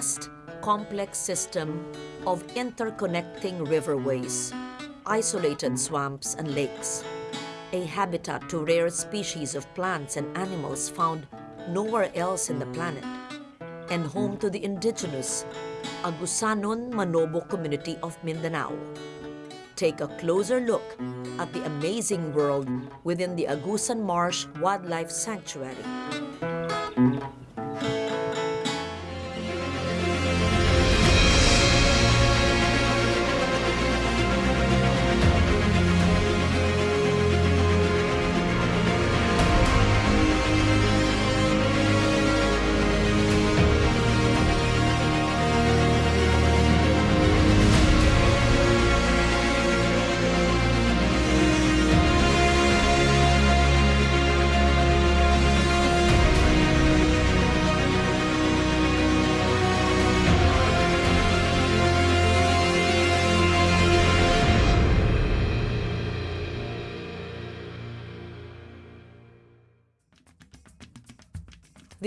vast, complex system of interconnecting riverways, isolated swamps and lakes, a habitat to rare species of plants and animals found nowhere else in the planet, and home to the indigenous Agusanon Manobo community of Mindanao. Take a closer look at the amazing world within the Agusan Marsh Wildlife Sanctuary.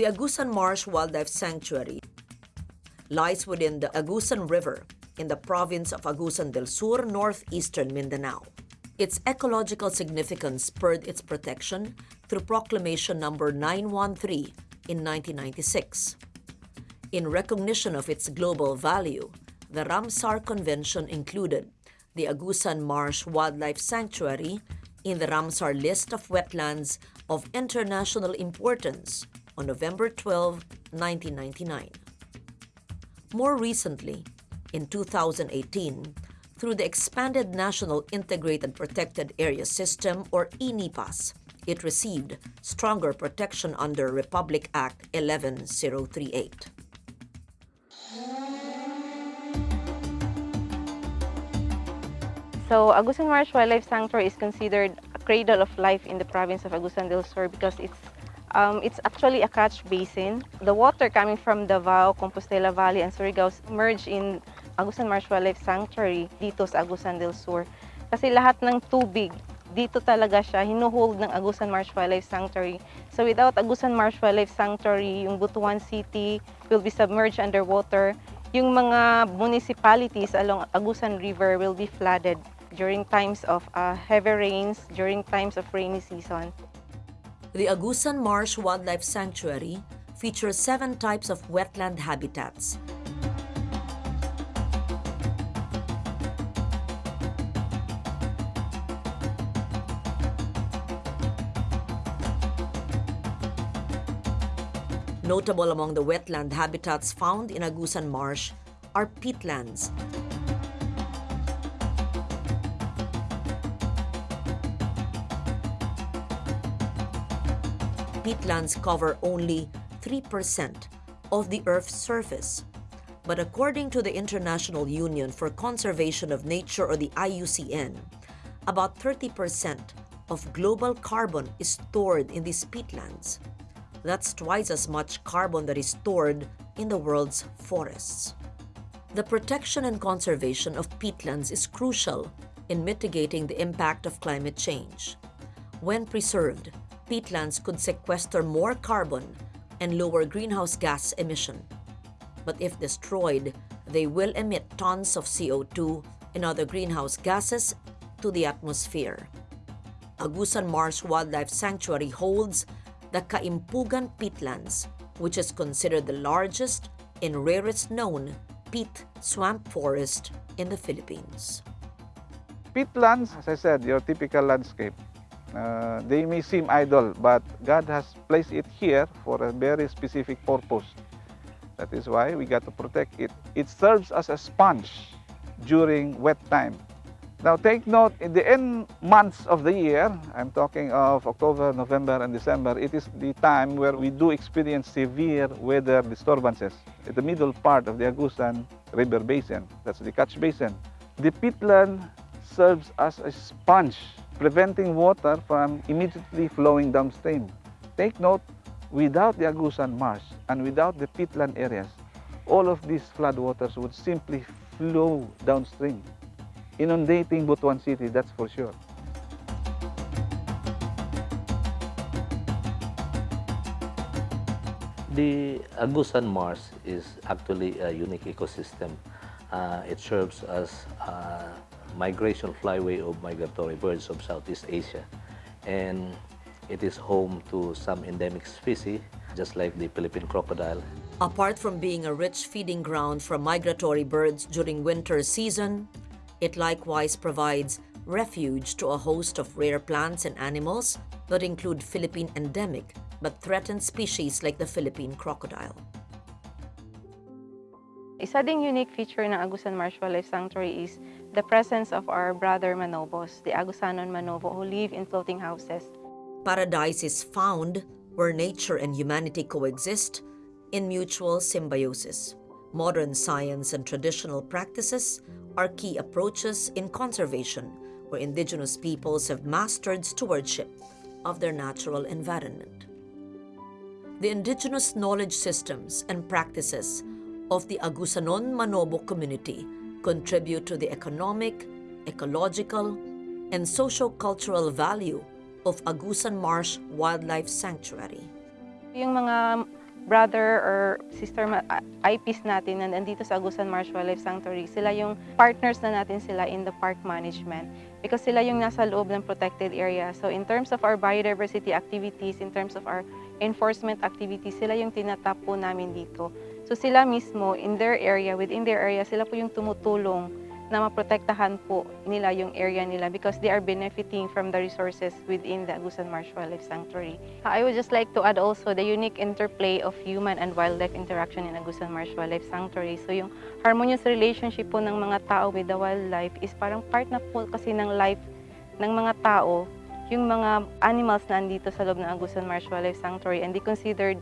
The Agusan Marsh Wildlife Sanctuary lies within the Agusan River in the province of Agusan del Sur, northeastern Mindanao. Its ecological significance spurred its protection through Proclamation Number 913 in 1996. In recognition of its global value, the Ramsar Convention included the Agusan Marsh Wildlife Sanctuary in the Ramsar list of wetlands of international importance on November 12, 1999. More recently, in 2018, through the Expanded National Integrated Protected Area System or ENIPAS, it received stronger protection under Republic Act 11038. So Agusan Marsh Wildlife Sanctuary is considered a cradle of life in the province of Agusan del Sur because it's um, it's actually a catch basin. The water coming from Davao, Compostela Valley, and Surigao merge in Agusan Marsh Wildlife Sanctuary dito sa Agusan del Sur. Kasi lahat ng tubig, dito talaga siya, hinuhold ng Agusan Marsh Wildlife Sanctuary. So without Agusan Marsh Wildlife Sanctuary, yung Butuan City will be submerged underwater. Yung mga municipalities along Agusan River will be flooded during times of uh, heavy rains, during times of rainy season. The Agusan Marsh Wildlife Sanctuary features seven types of wetland habitats. Notable among the wetland habitats found in Agusan Marsh are peatlands, peatlands cover only 3% of the Earth's surface. But according to the International Union for Conservation of Nature or the IUCN, about 30% of global carbon is stored in these peatlands. That's twice as much carbon that is stored in the world's forests. The protection and conservation of peatlands is crucial in mitigating the impact of climate change. When preserved, peatlands could sequester more carbon and lower greenhouse gas emission. But if destroyed, they will emit tons of CO2 and other greenhouse gases to the atmosphere. Agusan Marsh Wildlife Sanctuary holds the Caimpugan peatlands, which is considered the largest and rarest known peat swamp forest in the Philippines. Peatlands, as I said, your typical landscape. Uh, they may seem idle, but God has placed it here for a very specific purpose. That is why we got to protect it. It serves as a sponge during wet time. Now take note, in the end months of the year, I'm talking of October, November, and December, it is the time where we do experience severe weather disturbances. At the middle part of the Agusan River Basin, that's the catch basin. The peatland serves as a sponge preventing water from immediately flowing downstream. Take note, without the Agusan Marsh and without the peatland areas, all of these floodwaters would simply flow downstream, inundating Butuan City, that's for sure. The Agusan Marsh is actually a unique ecosystem. Uh, it serves as a migration flyway of migratory birds of Southeast Asia. And it is home to some endemic species, just like the Philippine crocodile. Apart from being a rich feeding ground for migratory birds during winter season, it likewise provides refuge to a host of rare plants and animals that include Philippine endemic but threatened species like the Philippine crocodile. Isa ding unique feature ng Agusan Marsh Wildlife Sanctuary is the presence of our brother manobos, the Agusanon manobo, who live in floating houses. Paradise is found where nature and humanity coexist in mutual symbiosis. Modern science and traditional practices are key approaches in conservation where indigenous peoples have mastered stewardship of their natural environment. The indigenous knowledge systems and practices of the Agusanon Manobo community contribute to the economic, ecological, and socio-cultural value of Agusan Marsh Wildlife Sanctuary. Yung mga brother or sister ma- IPs natin na nandito sa Agusan Marsh Wildlife Sanctuary, sila yung partners na natin sila in the park management because sila yung nasa loob ng protected area. So in terms of our biodiversity activities, in terms of our enforcement activities, sila yung tinatap po namin dito. So sila mismo, in their area, within their area, sila po yung tumutulong na maprotektahan po nila yung area nila because they are benefiting from the resources within the Agusan Marsh Wildlife Sanctuary. I would just like to add also the unique interplay of human and wildlife interaction in Agusan Marsh Wildlife Sanctuary. So yung harmonious relationship po ng mga tao with the wildlife is parang part na po kasi ng life ng mga tao yung mga animals na andito sa loob ng Agusan Marsh Wildlife Sanctuary and they considered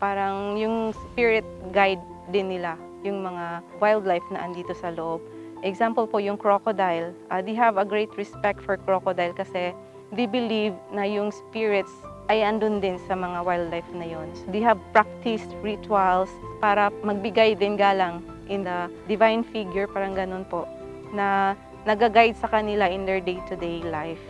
parang yung spirit guide din nila yung mga wildlife na andito sa loob. Example po yung crocodile. Uh, they have a great respect for crocodile kasi they believe na yung spirits ay andun din sa mga wildlife na yon. So they have practiced rituals para magbigay din galang in the divine figure, parang ganun po, na nag-guide sa kanila in their day-to-day -day life.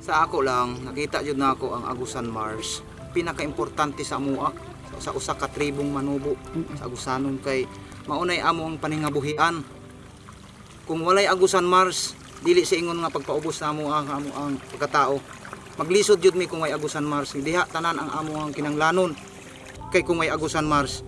Sa ako lang, nakita jud na ako ang Agusan Mars. Pinaka-importante sa amuak sa usa ka tribong manubo sa Agusanon kay maunay amo ang paningabuhian. Kung walay Agusan Mars, dili sa ingon nga pagpaubos na amo ang amo ang pagkatao. Maglisod jud mi kung may Agusan Mars, diha tanan ang amo ang kinanglanon. Kay kung may Agusan Mars,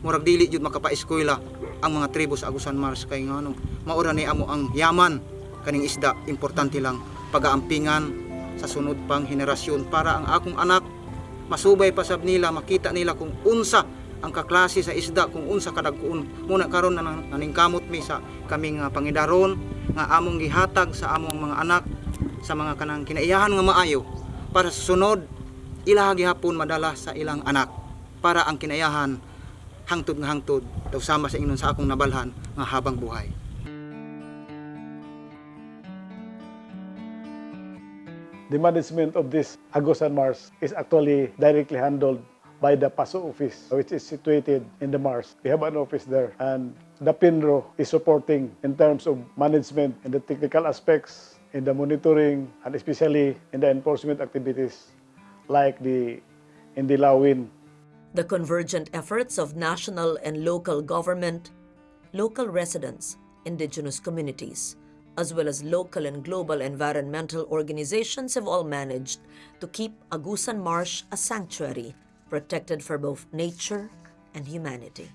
murag dili jud makapa-eskwela ang mga tribo sa Agusan Mars kay ngano maura ni amo ang yaman kaning isda importante lang pagaampingan sa sunod pang henerasyon para ang akong anak masubay pa sab nila makita nila kung unsa ang kaklase sa isda kung unsa kadagkuon muna karon na naningkamot mi sa kaming uh, pangidaron nga among gihatag sa among mga anak sa mga kanang kinaiyahan nga maayo para sa sunod ila gihapon madala sa ilang anak para ang kinaiyahan hangtod nga hangtod daw sama sa ingnon sa akong nabalhan nga habang buhay the management of this Agusan Mars is actually directly handled by the PASU office, which is situated in the Mars. We have an office there, and the PENRO is supporting in terms of management and the technical aspects, in the monitoring, and especially in the enforcement activities like the in the Lawin. The convergent efforts of national and local government, local residents, indigenous communities, as well as local and global environmental organizations have all managed to keep Agusan Marsh a sanctuary protected for both nature and humanity.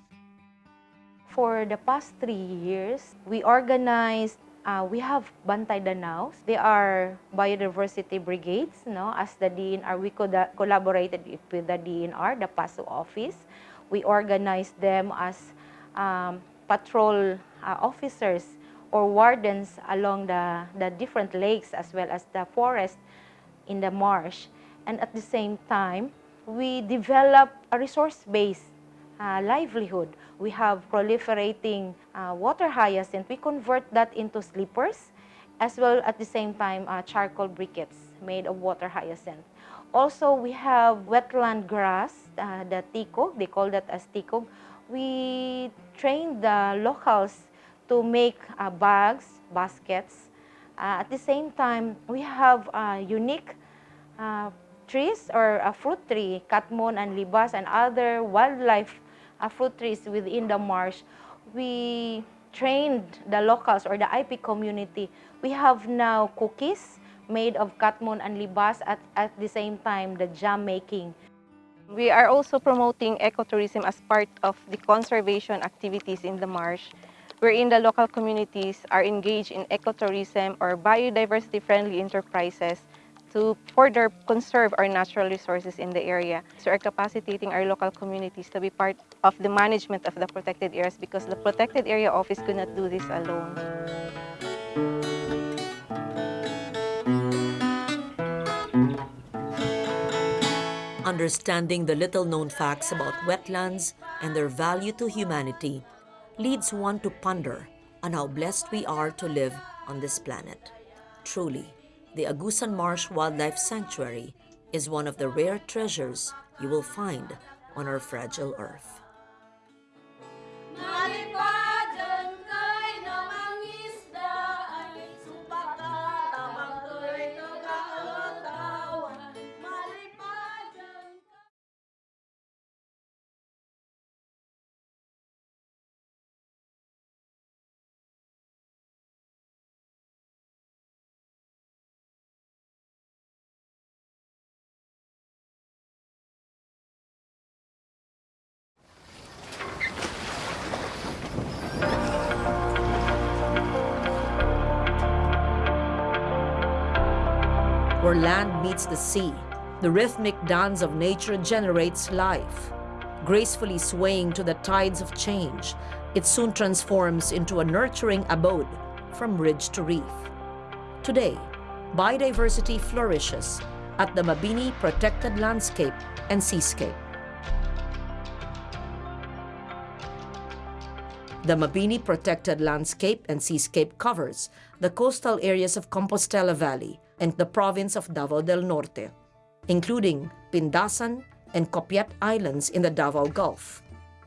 For the past three years, we organized uh, we have Bantay Danaos. They are biodiversity brigades. No? As the DENR, we collaborated with the DENR, the PASU office. We organized them as um, patrol uh, officers or wardens along the, the different lakes as well as the forest in the marsh. And at the same time, we develop a resource-based uh, livelihood. We have proliferating uh, water hyacinth. We convert that into sleepers as well at the same time uh, charcoal briquettes made of water hyacinth. Also, we have wetland grass, uh, the tikog, they call that as tikog. We train the locals to make uh, bags, baskets, Uh, at the same time, we have uh, unique uh, trees or a fruit tree, katmon and libas and other wildlife uh, fruit trees within the marsh. We trained the locals or the IP community. We have now cookies made of katmon and libas at, at the same time the jam making. We are also promoting ecotourism as part of the conservation activities in the marsh, wherein the local communities are engaged in ecotourism or biodiversity-friendly enterprises to further conserve our natural resources in the area. So we're capacitating our local communities to be part of the management of the protected areas because the protected area office could not do this alone. Understanding the little known facts about wetlands and their value to humanity leads one to ponder on how blessed we are to live on this planet. Truly, the Agusan Marsh Wildlife Sanctuary is one of the rare treasures you will find on our fragile earth. Where land meets the sea, the rhythmic dance of nature generates life. Gracefully swaying to the tides of change, it soon transforms into a nurturing abode from ridge to reef. Today, biodiversity flourishes at the Mabini Protected Landscape and Seascape. The Mabini Protected Landscape and Seascape covers the coastal areas of Compostela Valley and the province of Davao del Norte, including Pindasan and Copiat Islands in the Davao Gulf.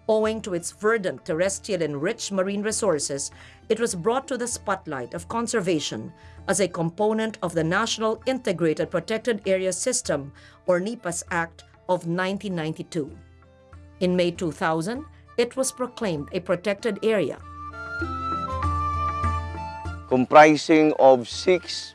Owing to its verdant, terrestrial, and rich marine resources, it was brought to the spotlight of conservation as a component of the National Integrated Protected Area System, or NIPAS Act of 1992. In May 2000, it was proclaimed a protected area comprising of six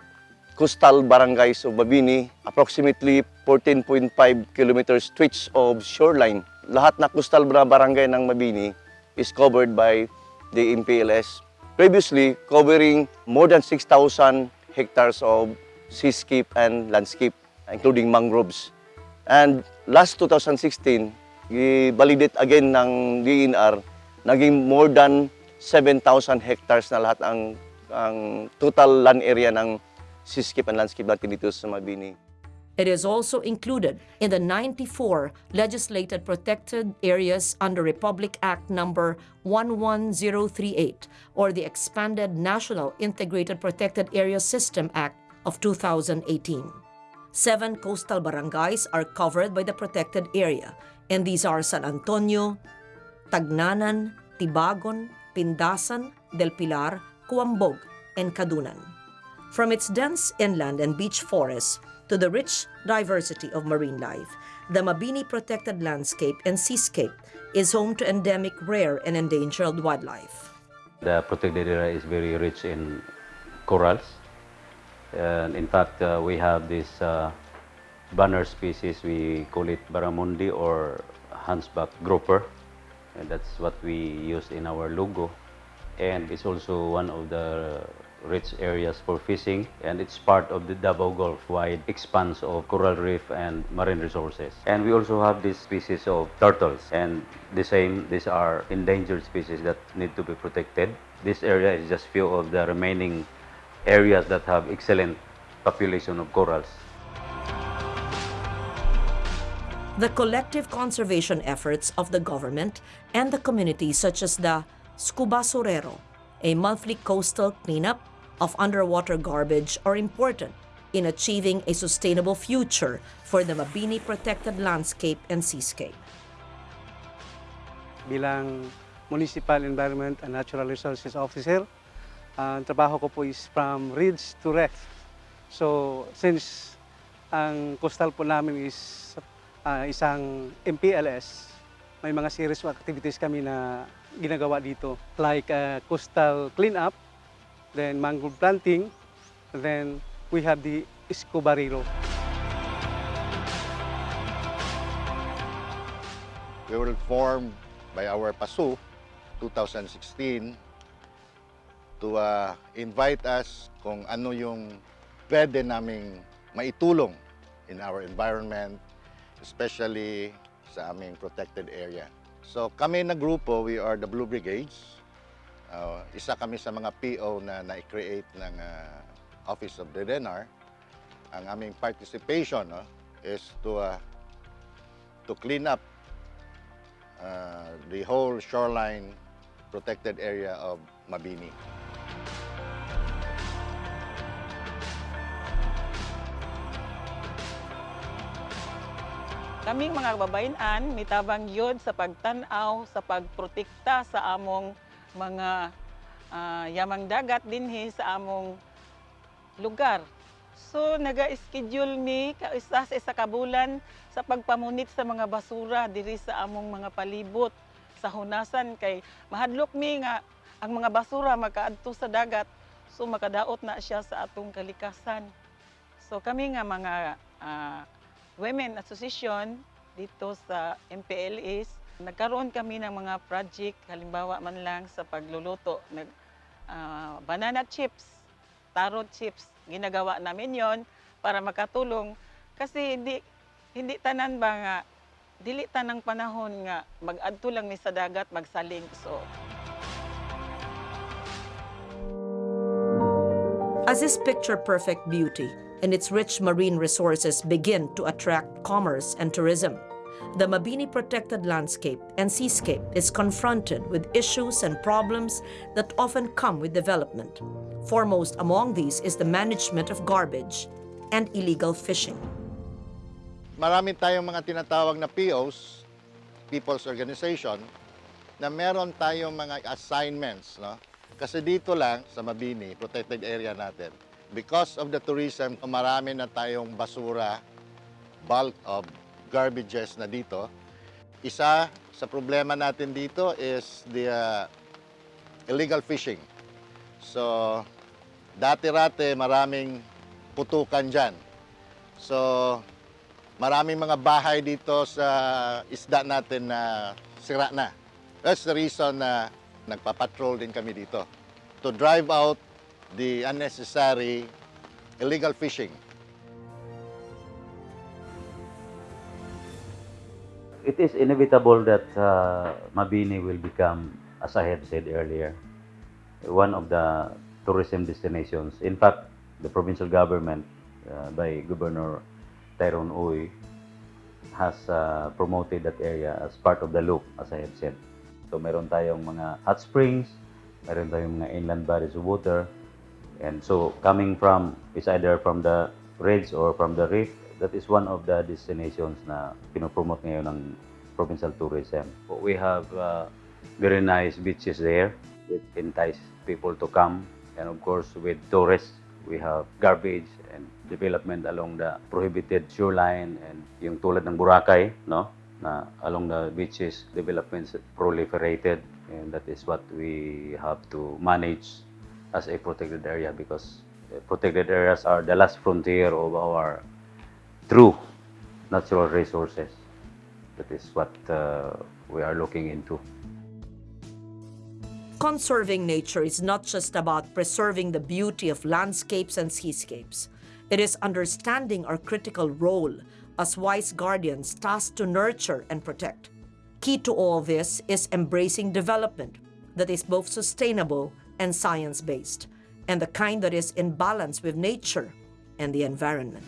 coastal barangays of Babini, approximately 14.5 kilometers stretch of shoreline. Lahat na coastal barangay ng Mabini is covered by the MPLS. Previously, covering more than 6,000 hectares of seascape and landscape, including mangroves. And last 2016, i-validate again ng DNR, naging more than 7,000 hectares na lahat ang, ang total land area ng seascape and landscape sa Mabini. It is also included in the 94 legislated protected areas under Republic Act number 11038 or the expanded National Integrated Protected Area System Act of 2018. Seven coastal barangays are covered by the protected area, and these are San Antonio, Tagnanan, Tibagon, Pindasan, Del Pilar, Cuambog, and Cadunan. From its dense inland and beach forests to the rich diversity of marine life, the Mabini Protected Landscape and Seascape is home to endemic rare and endangered wildlife. The protected area is very rich in corals. And in fact, uh, we have this uh, banner species, we call it barramundi or hunchback grouper. And that's what we use in our logo. And it's also one of the rich areas for fishing and it's part of the Davao Gulf wide expanse of coral reef and marine resources. And we also have this species of turtles and the same, these are endangered species that need to be protected. This area is just few of the remaining areas that have excellent population of corals. The collective conservation efforts of the government and the community such as the Scubasurero, a monthly coastal cleanup of underwater garbage are important in achieving a sustainable future for the Mabini protected landscape and seascape. bilang Municipal Environment and Natural Resources Officer, Ah, ang trabaho ko po is from ridge to reef. So, since ang coastal po namin is ah, isang MPLS, may mga series of activities kami na ginagawa dito. Like ah, coastal cleanup, then mangrove planting, then we have the Escobarero. We were formed by our PASU 2016 to uh, invite us kung ano yung pwede naming maitulong in our environment, especially sa aming protected area. So kami na grupo, we are the Blue Brigades. Uh, isa kami sa mga PO na na-create ng uh, Office of the DENR. Ang aming participation no, is to uh, to clean up uh, the whole shoreline protected area of Mabini. Kaming mga kababayan, mitabang yun sa pagtanaw, sa pagprotekta sa among mga ah, yamang dagat dinhi sa among lugar. So naga-schedule mi kaisa sa isa ka bulan sa pagpamunit sa mga basura diri sa among mga palibot sa hunasan kay mahadlok mi nga ang mga basura makaadto sa dagat so makadaot na siya sa atong kalikasan. So kami nga mga ah, Women Association dito sa MPLS, nagkaroon kami ng mga project, halimbawa man lang sa pagluluto, nag, ah, banana chips, taro chips, ginagawa namin yon para makatulong. Kasi hindi hindi tanan ba nga dili tanang panahon nga mag-adto lang ni sa dagat magsaling. So As this picture perfect beauty and its rich marine resources begin to attract commerce and tourism, the Mabini protected landscape and seascape is confronted with issues and problems that often come with development. Foremost among these is the management of garbage and illegal fishing. Marami tayong mga tinatawag na POs, People's Organization, na meron tayong mga assignments, no? Kasi dito lang sa Mabini, protected area natin, because of the tourism, marami na tayong basura, bulk of garbages na dito. Isa sa problema natin dito is the uh, illegal fishing. So, dati-rate maraming putukan dyan. So, maraming mga bahay dito sa isda natin na sira na. That's the reason na nagpapatrol din kami dito to drive out the unnecessary illegal fishing. It is inevitable that uh, Mabini will become, as I have said earlier, one of the tourism destinations. In fact, the provincial government uh, by Governor Tyrone Uy has uh, promoted that area as part of the loop, as I have said. So meron tayong mga hot springs, meron tayong mga inland bodies of water, and so coming from, is either from the ridge or from the reef, that is one of the destinations na pinopromote ngayon ng provincial tourism. We have uh, very nice beaches there which entice people to come. And of course with tourists we have garbage and development along the prohibited shoreline and yung tulad ng Boracay no? Na along the beaches developments proliferated. And that is what we have to manage as a protected area because uh, protected areas are the last frontier of our true natural resources. That is what uh, we are looking into. Conserving nature is not just about preserving the beauty of landscapes and seascapes. It is understanding our critical role as wise guardians tasked to nurture and protect. Key to all this is embracing development that is both sustainable and science based, and the kind that is in balance with nature and the environment.